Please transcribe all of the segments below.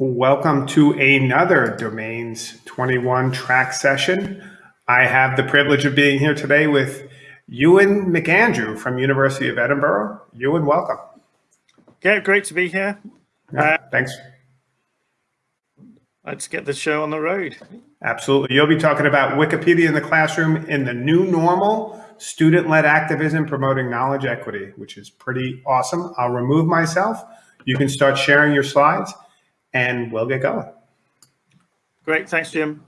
Welcome to another Domains 21 track session. I have the privilege of being here today with Ewan McAndrew from University of Edinburgh. Ewan, welcome. Yeah, great to be here. Yeah, uh, thanks. Let's get the show on the road. Absolutely. You'll be talking about Wikipedia in the classroom in the new normal, student-led activism promoting knowledge equity, which is pretty awesome. I'll remove myself. You can start sharing your slides and we'll get going. Great. Thanks, Jim.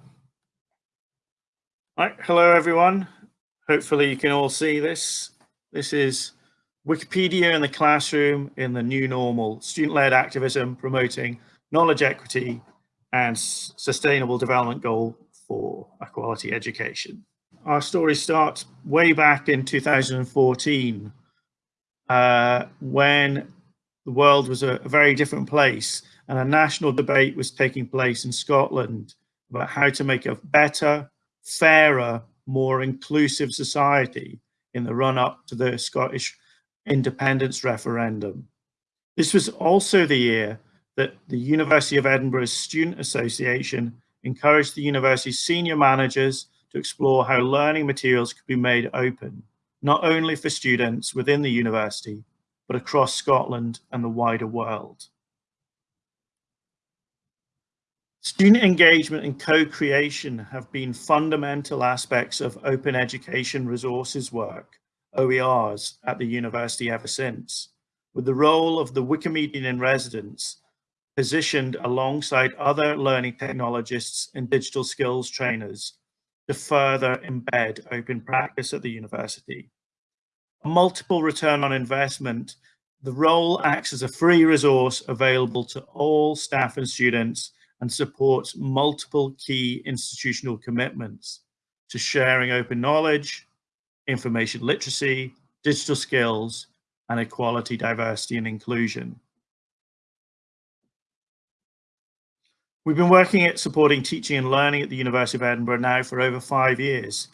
All right. Hello, everyone. Hopefully you can all see this. This is Wikipedia in the classroom in the new normal, student-led activism promoting knowledge equity and sustainable development goal for a quality education. Our story starts way back in 2014 uh, when the world was a, a very different place and a national debate was taking place in Scotland about how to make a better, fairer, more inclusive society in the run up to the Scottish independence referendum. This was also the year that the University of Edinburgh's Student Association encouraged the university's senior managers to explore how learning materials could be made open, not only for students within the university, but across Scotland and the wider world. Student engagement and co-creation have been fundamental aspects of open education resources work, OERs, at the university ever since, with the role of the Wikimedian in residence positioned alongside other learning technologists and digital skills trainers to further embed open practice at the university. Multiple return on investment, the role acts as a free resource available to all staff and students and supports multiple key institutional commitments to sharing open knowledge, information literacy, digital skills, and equality, diversity, and inclusion. We've been working at supporting teaching and learning at the University of Edinburgh now for over five years,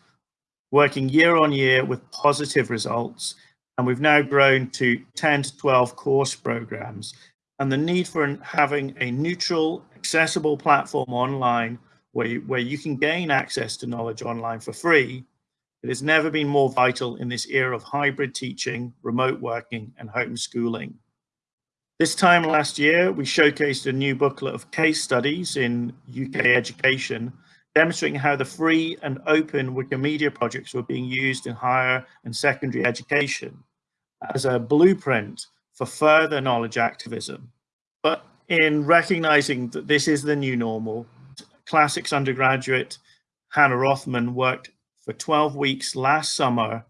working year on year with positive results, and we've now grown to 10 to 12 course programs and the need for having a neutral, accessible platform online where you, where you can gain access to knowledge online for free, it has never been more vital in this era of hybrid teaching, remote working, and homeschooling. This time last year, we showcased a new booklet of case studies in UK education, demonstrating how the free and open Wikimedia projects were being used in higher and secondary education as a blueprint for further knowledge activism. But in recognizing that this is the new normal, classics undergraduate Hannah Rothman worked for 12 weeks last summer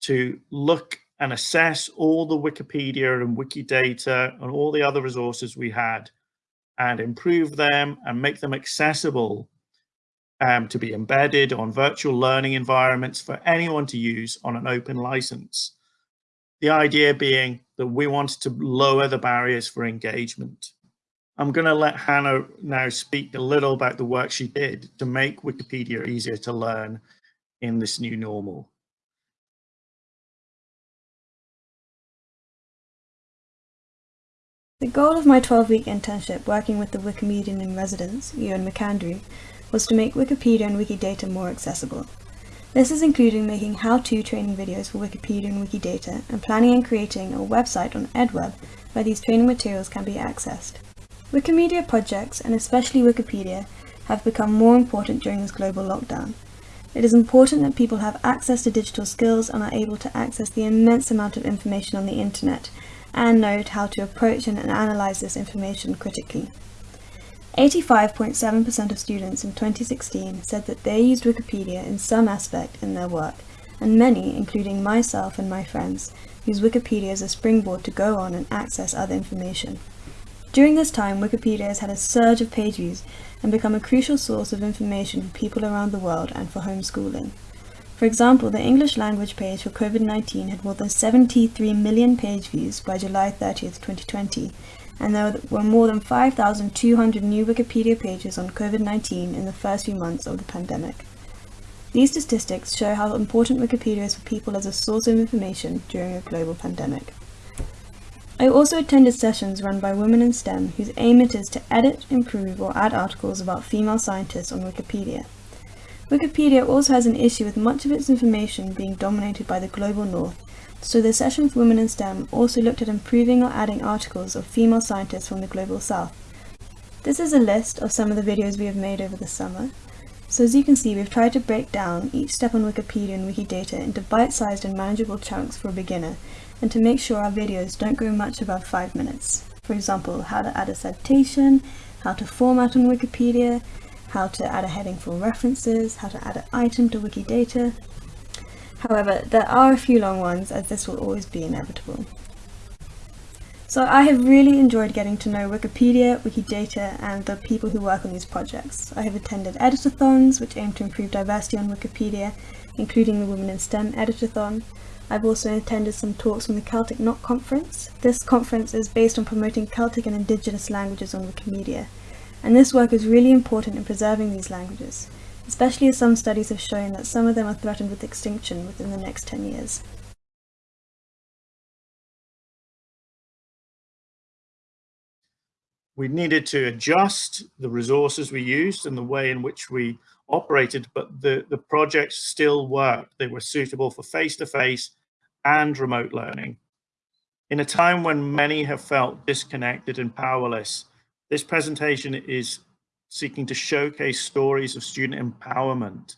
to look and assess all the Wikipedia and Wikidata and all the other resources we had and improve them and make them accessible um, to be embedded on virtual learning environments for anyone to use on an open license. The idea being that we wanted to lower the barriers for engagement. I'm going to let Hannah now speak a little about the work she did to make Wikipedia easier to learn in this new normal. The goal of my 12-week internship working with the Wikimedian in residence, Ewan McAndrew, was to make Wikipedia and Wikidata more accessible. This is including making how-to training videos for Wikipedia and Wikidata and planning and creating a website on EdWeb where these training materials can be accessed. Wikimedia projects, and especially Wikipedia, have become more important during this global lockdown. It is important that people have access to digital skills and are able to access the immense amount of information on the internet and know how to approach and analyze this information critically. 85.7% of students in 2016 said that they used Wikipedia in some aspect in their work, and many, including myself and my friends, use Wikipedia as a springboard to go on and access other information. During this time, Wikipedia has had a surge of page views and become a crucial source of information for people around the world and for homeschooling. For example, the English language page for COVID-19 had more than 73 million page views by July 30th, 2020, and there were more than 5,200 new Wikipedia pages on COVID-19 in the first few months of the pandemic. These statistics show how important Wikipedia is for people as a source of information during a global pandemic. I also attended sessions run by Women in STEM whose aim it is to edit, improve or add articles about female scientists on Wikipedia. Wikipedia also has an issue with much of its information being dominated by the global north, so the session for Women in STEM also looked at improving or adding articles of female scientists from the global south. This is a list of some of the videos we have made over the summer. So as you can see, we've tried to break down each step on Wikipedia and Wikidata into bite-sized and manageable chunks for a beginner, and to make sure our videos don't go much above 5 minutes. For example, how to add a citation, how to format on Wikipedia, how to add a heading for references, how to add an item to Wikidata. However, there are a few long ones as this will always be inevitable. So I have really enjoyed getting to know Wikipedia, Wikidata and the people who work on these projects. I have attended editathons which aim to improve diversity on Wikipedia, including the Women in STEM editathon. I've also attended some talks from the Celtic Knot Conference. This conference is based on promoting Celtic and Indigenous languages on Wikimedia and this work is really important in preserving these languages, especially as some studies have shown that some of them are threatened with extinction within the next 10 years. We needed to adjust the resources we used and the way in which we operated, but the, the projects still worked. They were suitable for face-to-face -face and remote learning. In a time when many have felt disconnected and powerless, this presentation is seeking to showcase stories of student empowerment,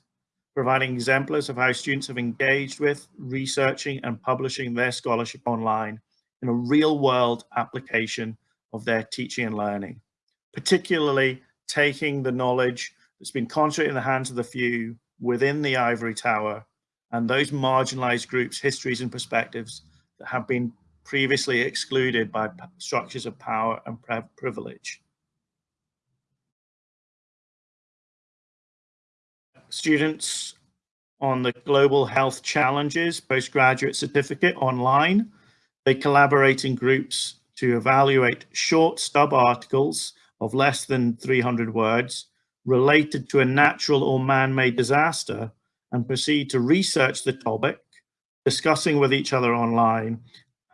providing exemplars of how students have engaged with, researching and publishing their scholarship online in a real world application of their teaching and learning, particularly taking the knowledge that's been concentrated in the hands of the few within the ivory tower and those marginalized groups, histories and perspectives that have been previously excluded by structures of power and privilege. Students on the Global Health Challenges postgraduate certificate online. They collaborate in groups to evaluate short stub articles of less than 300 words related to a natural or man-made disaster and proceed to research the topic, discussing with each other online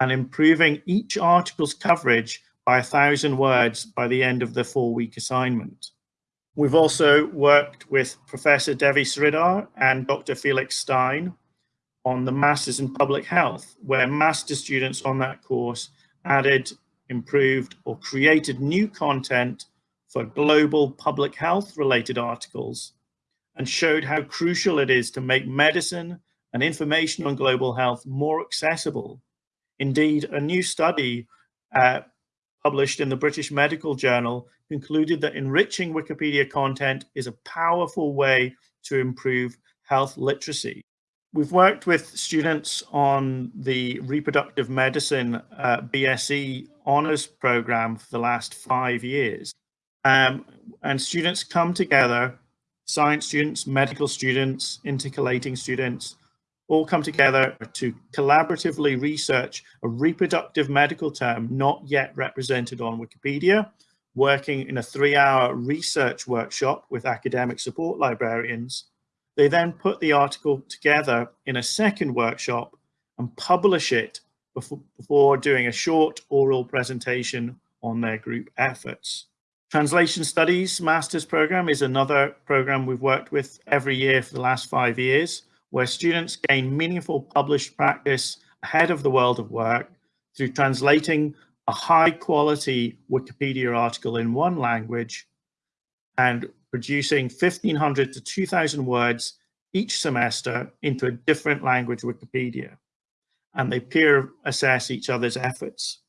and improving each article's coverage by a thousand words by the end of the four week assignment. We've also worked with Professor Devi Sridhar and Dr. Felix Stein on the Masters in Public Health, where master students on that course added, improved or created new content for global public health related articles and showed how crucial it is to make medicine and information on global health more accessible Indeed, a new study uh, published in the British Medical Journal concluded that enriching Wikipedia content is a powerful way to improve health literacy. We've worked with students on the reproductive medicine uh, BSc honours program for the last five years. Um, and students come together, science students, medical students, intercalating students, all come together to collaboratively research a reproductive medical term not yet represented on Wikipedia, working in a three-hour research workshop with academic support librarians. They then put the article together in a second workshop and publish it before, doing a short oral presentation on their group efforts. Translation Studies Master's Program is another program we've worked with every year for the last five years where students gain meaningful published practice ahead of the world of work through translating a high quality Wikipedia article in one language and producing 1500 to 2000 words each semester into a different language Wikipedia. And they peer assess each other's efforts.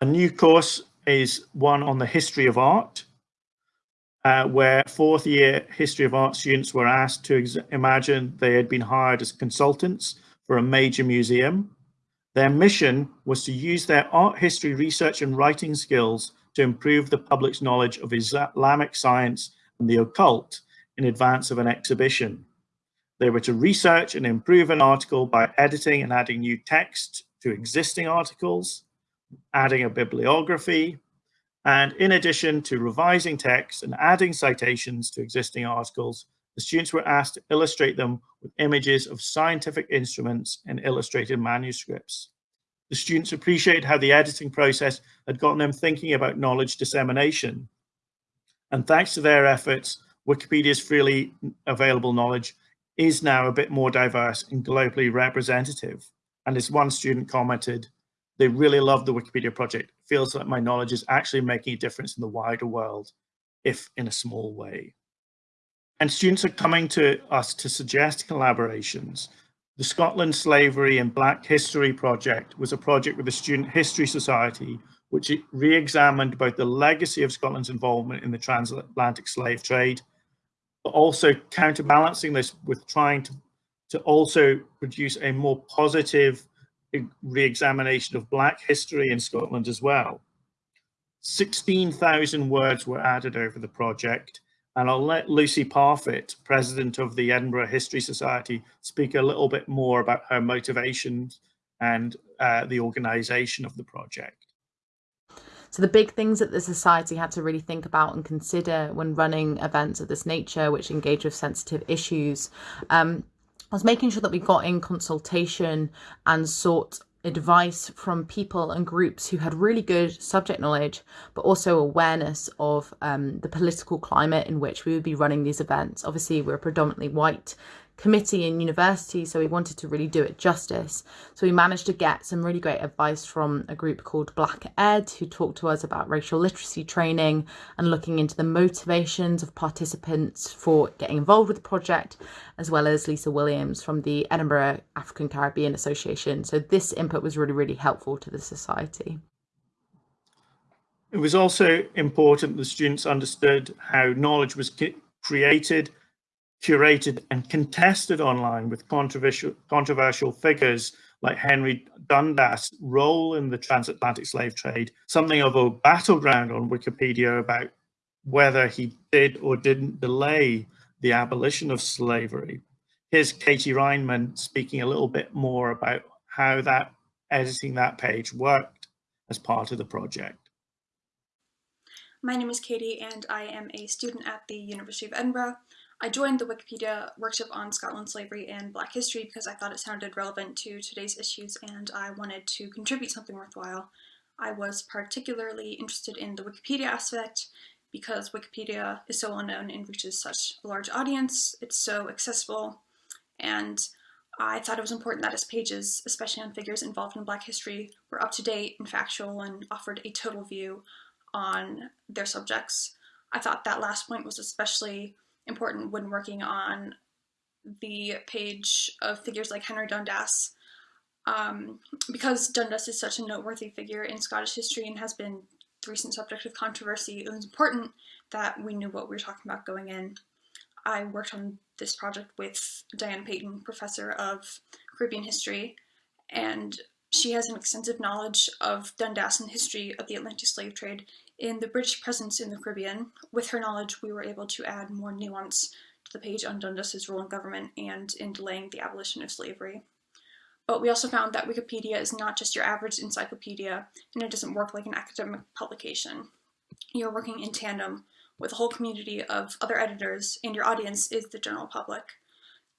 A new course is one on the history of art, uh, where fourth year history of art students were asked to imagine they had been hired as consultants for a major museum. Their mission was to use their art history research and writing skills to improve the public's knowledge of Islamic science and the occult in advance of an exhibition. They were to research and improve an article by editing and adding new text to existing articles, adding a bibliography, and in addition to revising text and adding citations to existing articles, the students were asked to illustrate them with images of scientific instruments and illustrated manuscripts. The students appreciated how the editing process had gotten them thinking about knowledge dissemination. And thanks to their efforts, Wikipedia's freely available knowledge is now a bit more diverse and globally representative. And as one student commented, they really love the Wikipedia project. Feels like my knowledge is actually making a difference in the wider world, if in a small way. And students are coming to us to suggest collaborations. The Scotland Slavery and Black History Project was a project with the Student History Society, which re-examined both the legacy of Scotland's involvement in the transatlantic slave trade, but also counterbalancing this with trying to, to also produce a more positive re-examination of Black history in Scotland as well. 16,000 words were added over the project, and I'll let Lucy Parfitt, president of the Edinburgh History Society, speak a little bit more about her motivations and uh, the organisation of the project. So the big things that the society had to really think about and consider when running events of this nature, which engage with sensitive issues, um, was making sure that we got in consultation and sought advice from people and groups who had really good subject knowledge, but also awareness of um, the political climate in which we would be running these events. Obviously, we're predominantly white committee in university, so we wanted to really do it justice. So we managed to get some really great advice from a group called Black Ed, who talked to us about racial literacy training and looking into the motivations of participants for getting involved with the project, as well as Lisa Williams from the Edinburgh African Caribbean Association. So this input was really, really helpful to the society. It was also important the students understood how knowledge was created curated and contested online with controversial, controversial figures like Henry Dundas' role in the transatlantic slave trade, something of a battleground on Wikipedia about whether he did or didn't delay the abolition of slavery. Here's Katie Reinman speaking a little bit more about how that editing that page worked as part of the project. My name is Katie and I am a student at the University of Edinburgh. I joined the Wikipedia workshop on Scotland slavery and Black history because I thought it sounded relevant to today's issues and I wanted to contribute something worthwhile. I was particularly interested in the Wikipedia aspect because Wikipedia is so well known and reaches such a large audience, it's so accessible, and I thought it was important that its pages, especially on figures involved in Black history, were up to date and factual and offered a total view on their subjects. I thought that last point was especially important when working on the page of figures like Henry Dundas. Um, because Dundas is such a noteworthy figure in Scottish history and has been the recent subject of controversy, it was important that we knew what we were talking about going in. I worked on this project with Diana Paton, professor of Caribbean history, and she has an extensive knowledge of Dundas and history of the Atlantic slave trade in the British presence in the Caribbean. With her knowledge, we were able to add more nuance to the page on Dundas's role in government and in delaying the abolition of slavery. But we also found that Wikipedia is not just your average encyclopedia, and it doesn't work like an academic publication. You're working in tandem with a whole community of other editors, and your audience is the general public.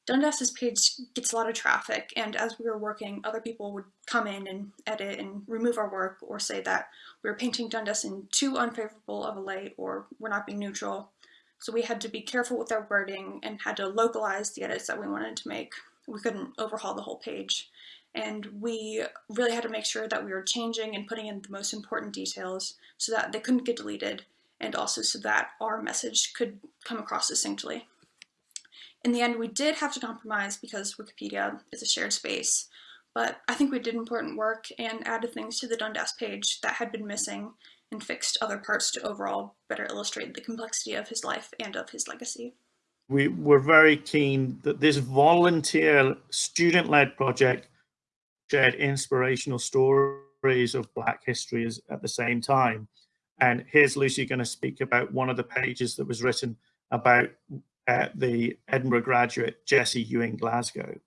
Dundas's page gets a lot of traffic, and as we were working, other people would come in and edit and remove our work or say that we were painting Dundas in too unfavorable of a light or we're not being neutral. So we had to be careful with our wording and had to localize the edits that we wanted to make. We couldn't overhaul the whole page. And we really had to make sure that we were changing and putting in the most important details so that they couldn't get deleted and also so that our message could come across distinctly. In the end, we did have to compromise because Wikipedia is a shared space, but I think we did important work and added things to the Dundas page that had been missing and fixed other parts to overall better illustrate the complexity of his life and of his legacy. We were very keen that this volunteer student-led project shared inspirational stories of Black history at the same time. And here's Lucy going to speak about one of the pages that was written about at the Edinburgh graduate Jesse Ewing Glasgow.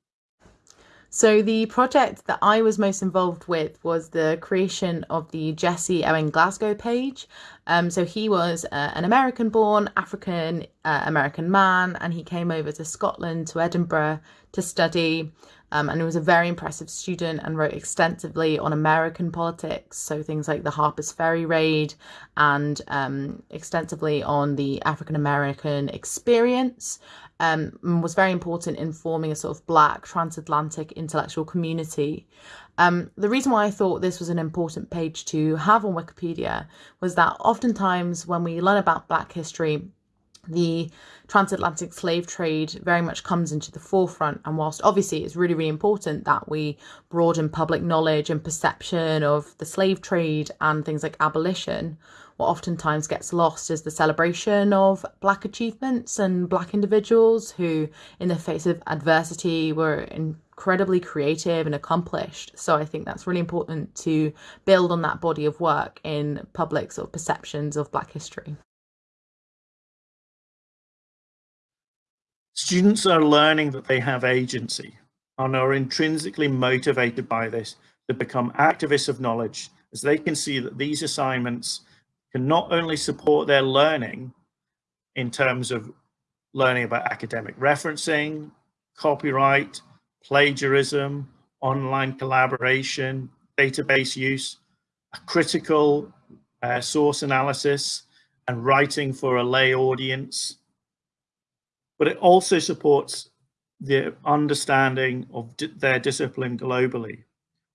So the project that I was most involved with was the creation of the Jesse Ewing Glasgow page. Um, so he was uh, an American born African uh, American man, and he came over to Scotland, to Edinburgh to study. Um, and was a very impressive student and wrote extensively on American politics. So things like the Harper's Ferry raid and um, extensively on the African American experience. Um, was very important in forming a sort of black transatlantic intellectual community. Um, the reason why I thought this was an important page to have on Wikipedia was that oftentimes when we learn about Black history, the transatlantic slave trade very much comes into the forefront. And whilst obviously it's really, really important that we broaden public knowledge and perception of the slave trade and things like abolition, what oftentimes gets lost is the celebration of Black achievements and Black individuals who, in the face of adversity, were incredibly creative and accomplished. So I think that's really important to build on that body of work in public sort of perceptions of Black history. Students are learning that they have agency and are intrinsically motivated by this to become activists of knowledge as they can see that these assignments can not only support their learning in terms of learning about academic referencing, copyright, plagiarism, online collaboration, database use, a critical uh, source analysis, and writing for a lay audience. But it also supports the understanding of their discipline globally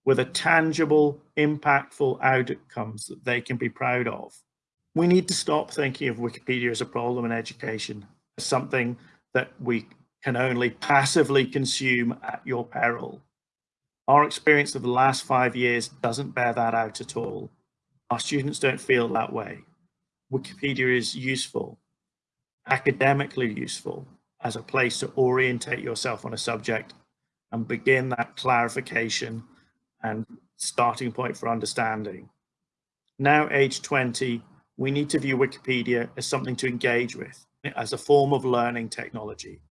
with a tangible, impactful outcomes that they can be proud of. We need to stop thinking of Wikipedia as a problem in education, as something that we can only passively consume at your peril. Our experience of the last five years doesn't bear that out at all. Our students don't feel that way. Wikipedia is useful, academically useful, as a place to orientate yourself on a subject and begin that clarification and starting point for understanding. Now, age 20, we need to view Wikipedia as something to engage with, as a form of learning technology.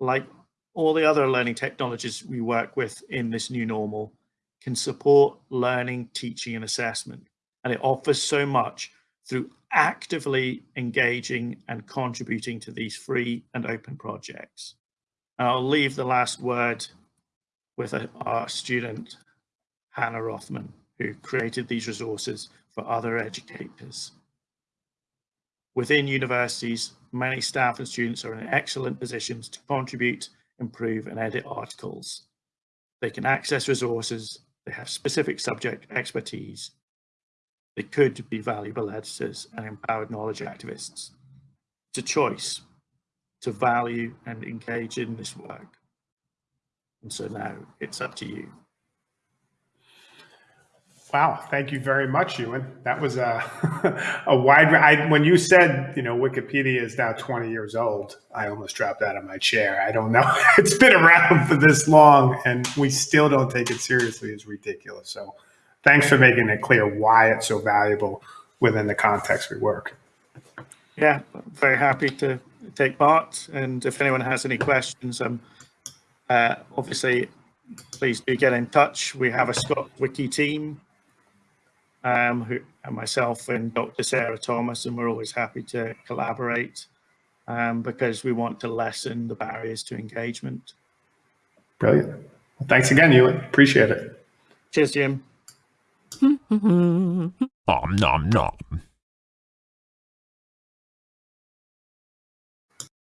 Like all the other learning technologies we work with in this new normal, can support learning, teaching, and assessment. And it offers so much through actively engaging and contributing to these free and open projects. And I'll leave the last word with a, our student, Hannah Rothman, who created these resources for other educators. Within universities, many staff and students are in excellent positions to contribute, improve and edit articles. They can access resources, they have specific subject expertise, they could be valuable editors and empowered knowledge activists. It's a choice to value and engage in this work. And so now it's up to you. Wow, thank you very much, Ewan. That was a a wide. I, when you said, you know, Wikipedia is now 20 years old, I almost dropped out of my chair. I don't know. It's been around for this long, and we still don't take it seriously. It's ridiculous. So, thanks for making it clear why it's so valuable within the context we work. Yeah, very happy to take part. And if anyone has any questions, um, uh, obviously, please do get in touch. We have a Scott Wiki team um, who, and myself and Dr. Sarah Thomas, and we're always happy to collaborate um, because we want to lessen the barriers to engagement. Brilliant. Well, thanks again, Ewan. Appreciate it. Cheers, Jim. Om nom nom.